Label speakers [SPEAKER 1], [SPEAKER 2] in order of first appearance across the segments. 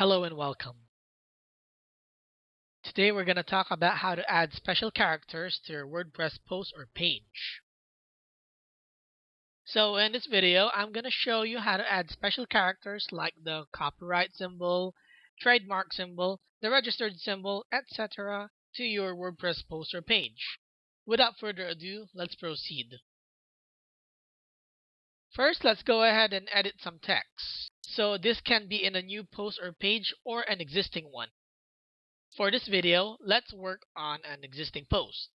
[SPEAKER 1] Hello and welcome. Today we're going to talk about how to add special characters to your WordPress post or page. So in this video, I'm going to show you how to add special characters like the copyright symbol, trademark symbol, the registered symbol, etc. to your WordPress post or page. Without further ado, let's proceed. First, let's go ahead and edit some text. So this can be in a new post or page or an existing one. For this video, let's work on an existing post.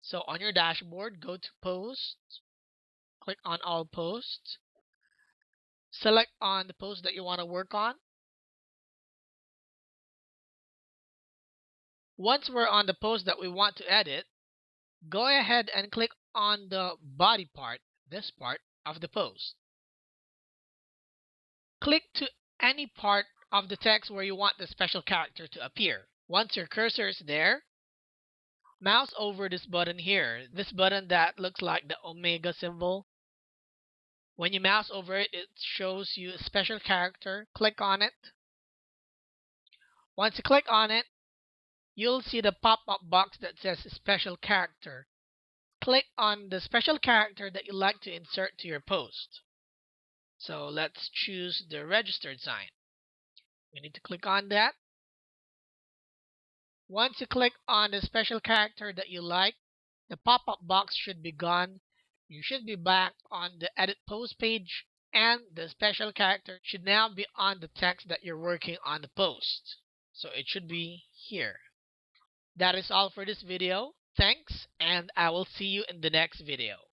[SPEAKER 1] So on your dashboard, go to Posts, click on All Posts, select on the post that you want to work on. Once we're on the post that we want to edit, go ahead and click on the body part, this part of the post. Click to any part of the text where you want the special character to appear. Once your cursor is there, mouse over this button here, this button that looks like the omega symbol. When you mouse over it, it shows you a special character. Click on it. Once you click on it, you'll see the pop-up box that says special character click on the special character that you'd like to insert to your post. So let's choose the registered sign. We need to click on that. Once you click on the special character that you like, the pop-up box should be gone. You should be back on the edit post page and the special character should now be on the text that you're working on the post. So it should be here. That is all for this video. Thanks, and I will see you in the next video.